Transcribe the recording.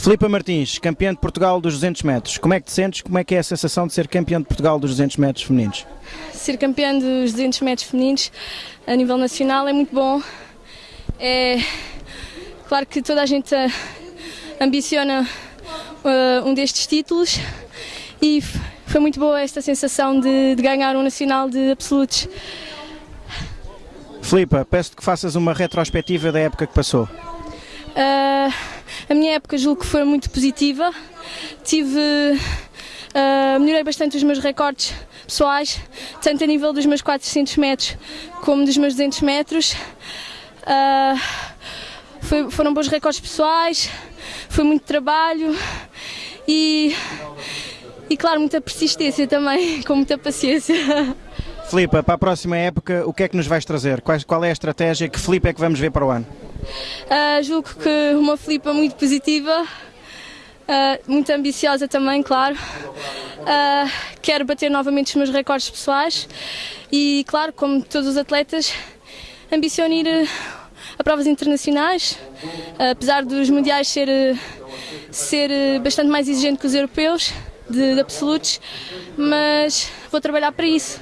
Filipa Martins, campeã de Portugal dos 200 metros. Como é que te sentes? Como é que é a sensação de ser campeã de Portugal dos 200 metros femininos? Ser campeã dos 200 metros femininos a nível nacional é muito bom. É claro que toda a gente eh, ambiciona uh, um destes títulos e foi muito boa esta sensação de, de ganhar um nacional de absolutos. Filipa, peço-te que faças uma retrospectiva da época que passou. Uh, a minha época julgo que foi muito positiva. Tive. Uh, melhorei bastante os meus recordes pessoais, tanto a nível dos meus 400 metros como dos meus 200 metros. Uh, foi, foram bons recordes pessoais, foi muito trabalho e, e, claro, muita persistência também, com muita paciência. Filipa, para a próxima época, o que é que nos vais trazer? Qual, é a estratégia? Que Filipe é que vamos ver para o ano? Uh, julgo que uma Filipa muito positiva, uh, muito ambiciosa também, claro. Uh, quero bater novamente os meus recordes pessoais e, claro, como todos os atletas, ambiciono ir a provas internacionais, apesar dos mundiais ser, ser bastante mais exigente que os europeus, de, de absolutos, mas vou trabalhar para isso.